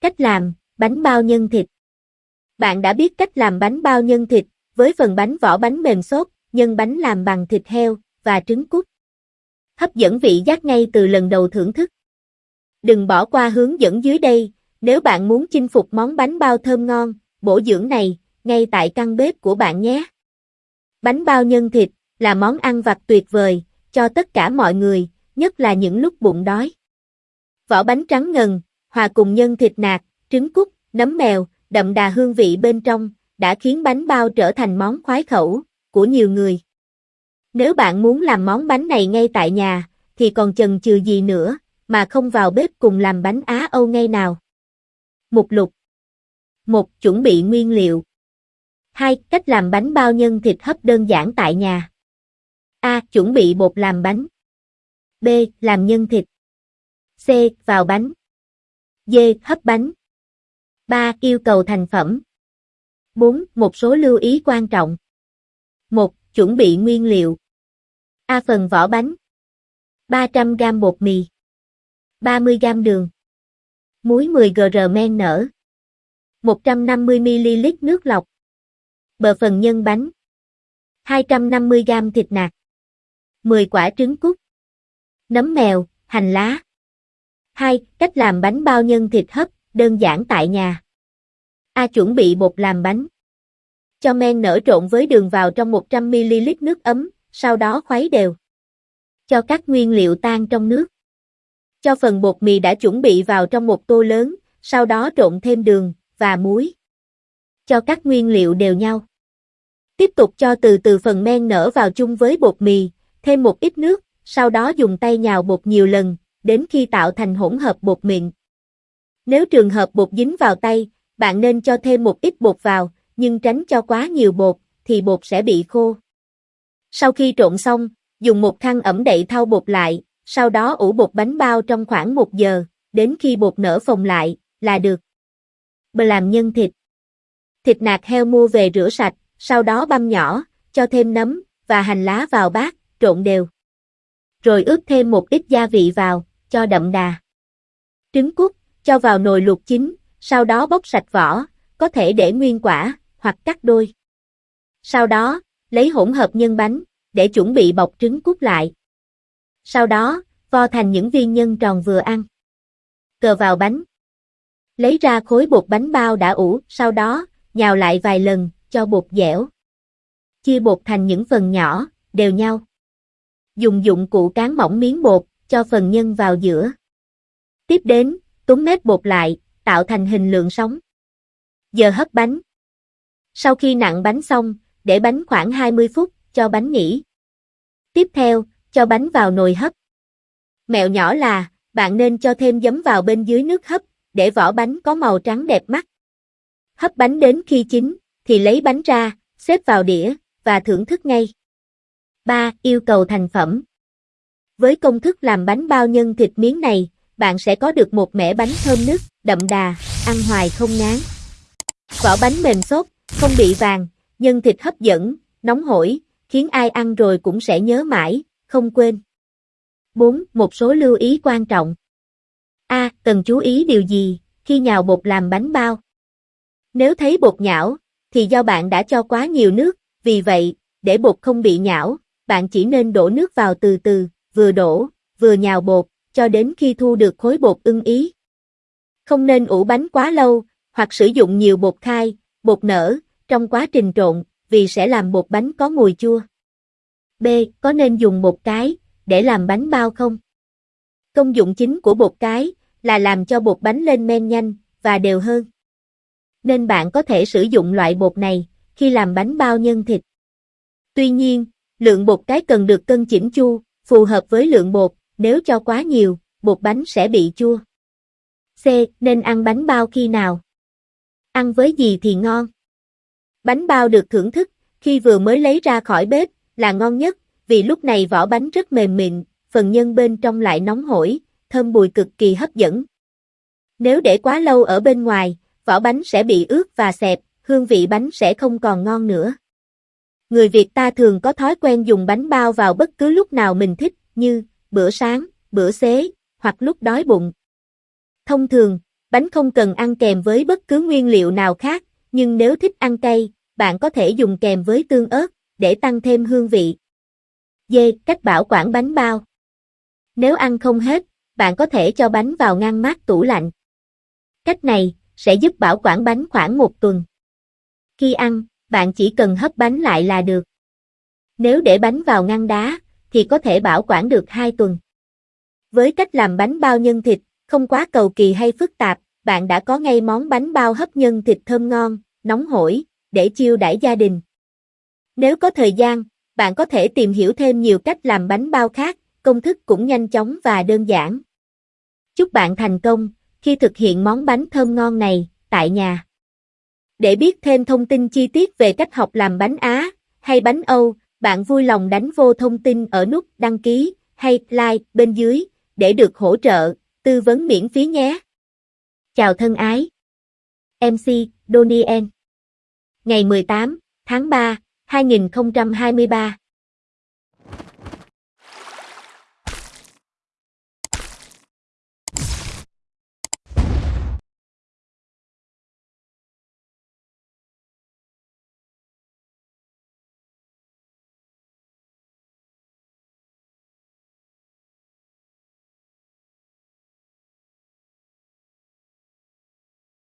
Cách làm, bánh bao nhân thịt. Bạn đã biết cách làm bánh bao nhân thịt, với phần bánh vỏ bánh mềm xốp, nhân bánh làm bằng thịt heo và trứng cút. Hấp dẫn vị giác ngay từ lần đầu thưởng thức. Đừng bỏ qua hướng dẫn dưới đây, nếu bạn muốn chinh phục món bánh bao thơm ngon, bổ dưỡng này, ngay tại căn bếp của bạn nhé. Bánh bao nhân thịt là món ăn vặt tuyệt vời cho tất cả mọi người, nhất là những lúc bụng đói. Vỏ bánh trắng ngần, hòa cùng nhân thịt nạc, trứng cút, nấm mèo, đậm đà hương vị bên trong, đã khiến bánh bao trở thành món khoái khẩu của nhiều người. Nếu bạn muốn làm món bánh này ngay tại nhà, thì còn chần chừ gì nữa, mà không vào bếp cùng làm bánh Á Âu ngay nào. Mục lục 1. Chuẩn bị nguyên liệu 2. Cách làm bánh bao nhân thịt hấp đơn giản tại nhà A. Chuẩn bị bột làm bánh B. Làm nhân thịt C. Vào bánh D. Hấp bánh 3. Yêu cầu thành phẩm 4. Một số lưu ý quan trọng 1. Chuẩn bị nguyên liệu A. Phần vỏ bánh 300g bột mì 30g đường Muối 10g men nở 150ml nước lọc Bờ phần nhân bánh 250g thịt nạc 10 quả trứng cút Nấm mèo, hành lá 2. Cách làm bánh bao nhân thịt hấp, đơn giản tại nhà A. Chuẩn bị bột làm bánh Cho men nở trộn với đường vào trong 100ml nước ấm, sau đó khuấy đều. Cho các nguyên liệu tan trong nước. Cho phần bột mì đã chuẩn bị vào trong một tô lớn, sau đó trộn thêm đường và muối. Cho các nguyên liệu đều nhau. Tiếp tục cho từ từ phần men nở vào chung với bột mì, thêm một ít nước, sau đó dùng tay nhào bột nhiều lần, đến khi tạo thành hỗn hợp bột mịn. Nếu trường hợp bột dính vào tay, bạn nên cho thêm một ít bột vào, nhưng tránh cho quá nhiều bột, thì bột sẽ bị khô. Sau khi trộn xong, dùng một khăn ẩm đậy thau bột lại, sau đó ủ bột bánh bao trong khoảng 1 giờ, đến khi bột nở phồng lại, là được. Bờ làm nhân thịt. Thịt nạc heo mua về rửa sạch, sau đó băm nhỏ, cho thêm nấm và hành lá vào bát, trộn đều. Rồi ướp thêm một ít gia vị vào, cho đậm đà. Trứng cút, cho vào nồi luộc chín, sau đó bóc sạch vỏ, có thể để nguyên quả, hoặc cắt đôi. Sau đó, lấy hỗn hợp nhân bánh, để chuẩn bị bọc trứng cút lại. Sau đó, vo thành những viên nhân tròn vừa ăn. Cờ vào bánh. Lấy ra khối bột bánh bao đã ủ, sau đó, nhào lại vài lần, cho bột dẻo. Chia bột thành những phần nhỏ, đều nhau. Dùng dụng cụ cán mỏng miếng bột, cho phần nhân vào giữa. Tiếp đến, túm mép bột lại, tạo thành hình lượng sóng. Giờ hấp bánh. Sau khi nặng bánh xong, để bánh khoảng 20 phút, cho bánh nghỉ. Tiếp theo, cho bánh vào nồi hấp. Mẹo nhỏ là, bạn nên cho thêm giấm vào bên dưới nước hấp, để vỏ bánh có màu trắng đẹp mắt. Hấp bánh đến khi chín, thì lấy bánh ra, xếp vào đĩa, và thưởng thức ngay. 3. Yêu cầu thành phẩm với công thức làm bánh bao nhân thịt miếng này, bạn sẽ có được một mẻ bánh thơm nức, đậm đà, ăn hoài không ngán. Vỏ bánh mềm xốp, không bị vàng, nhân thịt hấp dẫn, nóng hổi, khiến ai ăn rồi cũng sẽ nhớ mãi, không quên. 4. Một số lưu ý quan trọng. A. Cần chú ý điều gì khi nhào bột làm bánh bao? Nếu thấy bột nhão, thì do bạn đã cho quá nhiều nước, vì vậy, để bột không bị nhão, bạn chỉ nên đổ nước vào từ từ, vừa đổ, vừa nhào bột, cho đến khi thu được khối bột ưng ý. Không nên ủ bánh quá lâu, hoặc sử dụng nhiều bột khai, bột nở, trong quá trình trộn, vì sẽ làm bột bánh có mùi chua. B. Có nên dùng bột cái, để làm bánh bao không? Công dụng chính của bột cái, là làm cho bột bánh lên men nhanh, và đều hơn. Nên bạn có thể sử dụng loại bột này, khi làm bánh bao nhân thịt. Tuy nhiên, lượng bột cái cần được cân chỉnh chu, phù hợp với lượng bột, nếu cho quá nhiều, bột bánh sẽ bị chua. C. Nên ăn bánh bao khi nào? Ăn với gì thì ngon? Bánh bao được thưởng thức, khi vừa mới lấy ra khỏi bếp, là ngon nhất, vì lúc này vỏ bánh rất mềm mịn, phần nhân bên trong lại nóng hổi, thơm bùi cực kỳ hấp dẫn. Nếu để quá lâu ở bên ngoài, vỏ bánh sẽ bị ướt và xẹp, hương vị bánh sẽ không còn ngon nữa. Người Việt ta thường có thói quen dùng bánh bao vào bất cứ lúc nào mình thích, như bữa sáng, bữa xế, hoặc lúc đói bụng. Thông thường, bánh không cần ăn kèm với bất cứ nguyên liệu nào khác, nhưng nếu thích ăn cay, bạn có thể dùng kèm với tương ớt, để tăng thêm hương vị. D. Cách bảo quản bánh bao Nếu ăn không hết, bạn có thể cho bánh vào ngăn mát tủ lạnh. Cách này, sẽ giúp bảo quản bánh khoảng một tuần. Khi ăn, bạn chỉ cần hấp bánh lại là được. Nếu để bánh vào ngăn đá, thì có thể bảo quản được 2 tuần. Với cách làm bánh bao nhân thịt, không quá cầu kỳ hay phức tạp, bạn đã có ngay món bánh bao hấp nhân thịt thơm ngon, nóng hổi, để chiêu đãi gia đình. Nếu có thời gian, bạn có thể tìm hiểu thêm nhiều cách làm bánh bao khác, công thức cũng nhanh chóng và đơn giản. Chúc bạn thành công khi thực hiện món bánh thơm ngon này tại nhà. Để biết thêm thông tin chi tiết về cách học làm bánh Á hay bánh Âu, bạn vui lòng đánh vô thông tin ở nút đăng ký hay like bên dưới để được hỗ trợ, tư vấn miễn phí nhé. Chào thân ái. MC Donien, Ngày 18 tháng 3, 2023